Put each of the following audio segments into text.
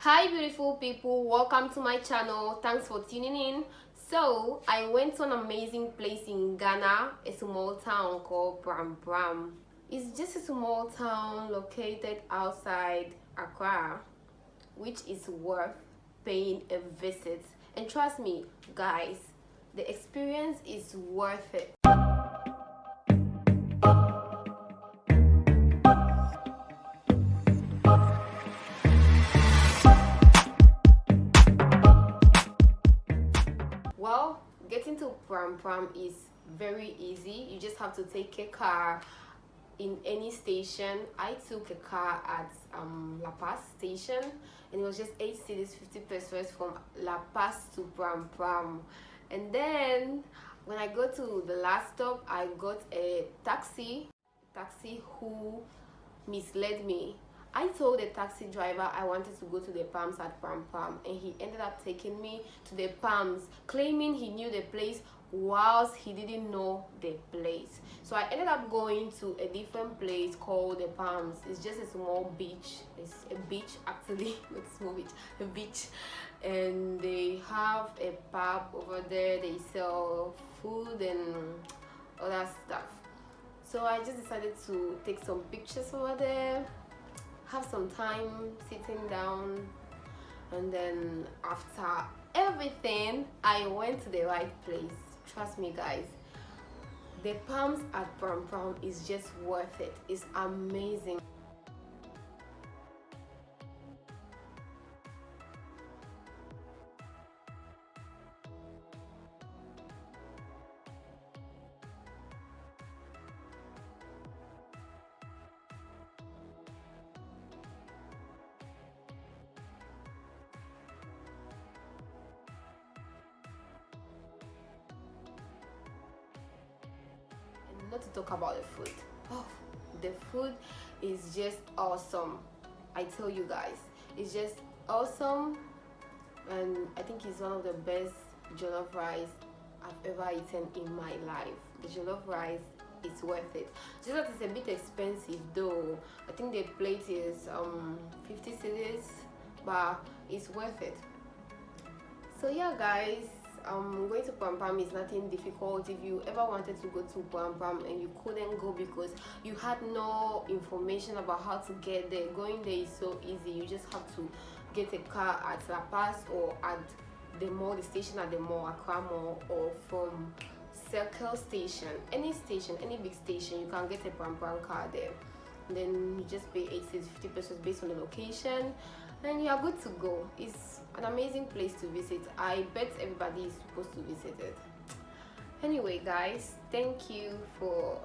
hi beautiful people. Welcome to my channel. Thanks for tuning in. So i went to an amazing place in ghana a small town called pram pram. It's just a small town located outside accra which is worth paying a visit. And trust me guys the experience is worth it well getting to pram pram is very easy. You just have to take a car in any station. I took a car at um, la paz station and it was just eight cedis 50 pesos from la paz to pram pram and then when i go to the last stop i got a taxi taxi who misled me I told the taxi driver I wanted to go to the Palms at Pram Pram and he ended up taking me to the Palms claiming he knew the place whilst he didn't know the place. So I ended up going to a different place called the Palms. It's just a small beach. It's a beach actually, not a small beach, a beach. And they have a pub over there. They sell food and other stuff. So I just decided to take some pictures over there have some time sitting down and then after everything i went to the right place. Trust me guys. The palms at pram pram is just worth it. It's amazing not to talk about the food. Oh the food is just awesome. I tell you guys it's just awesome. And i think it's one of the best jollof rice i've ever eaten in my life. The jollof rice is worth it. Just that it's a bit expensive though. I think the plate is um 50 cedis but it's worth it. So yeah guys um going to Pram Pram is nothing difficult. If you ever wanted to go to Pram Pram and you couldn't go because you had no information about how to get there going there is so easy. You just have to get a car at La Paz or at the mall the station at the mall Accra mall or from Circle station any station any big station you can get a Pram Pram car there then you just pay 80 50 pesos based on the location and you are good to go. It's an amazing place to visit. I bet everybody is supposed to visit it. Anyway guys thank you for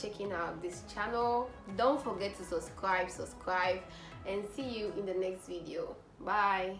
checking out this channel. Don't forget to subscribe subscribe and see you in the next video. Bye